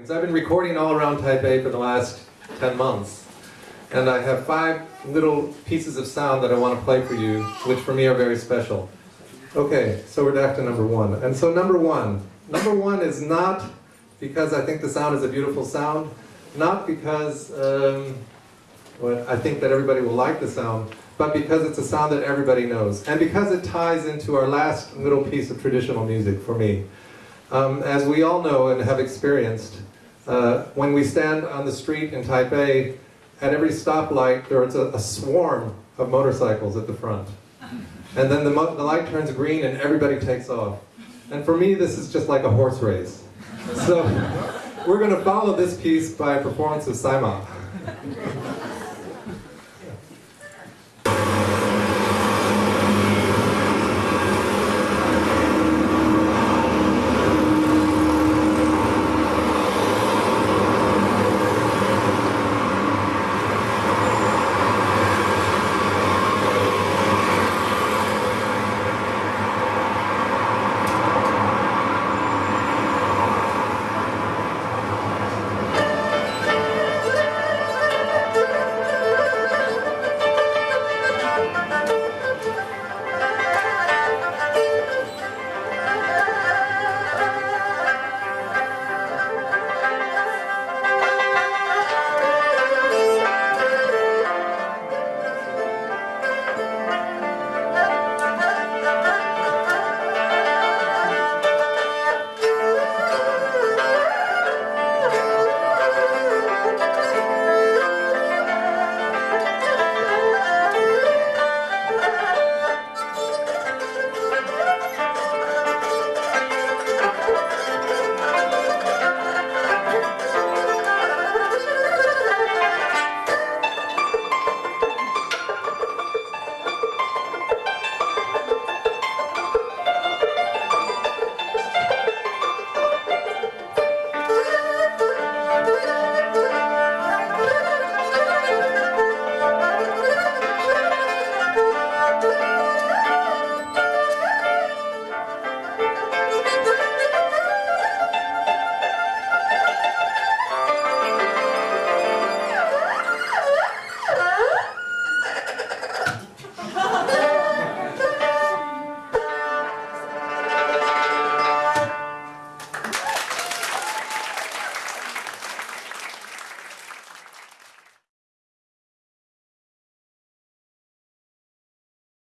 I've been recording all around Taipei for the last 10 months. And I have five little pieces of sound that I want to play for you, which for me are very special. Okay, so we're back to number one. And so number one. Number one is not because I think the sound is a beautiful sound, not because um, well, I think that everybody will like the sound, but because it's a sound that everybody knows. And because it ties into our last little piece of traditional music for me. Um, as we all know and have experienced, uh, when we stand on the street in Taipei, at every stoplight there is a, a swarm of motorcycles at the front. And then the, the light turns green and everybody takes off. And for me, this is just like a horse race. So we're going to follow this piece by a performance of Saima.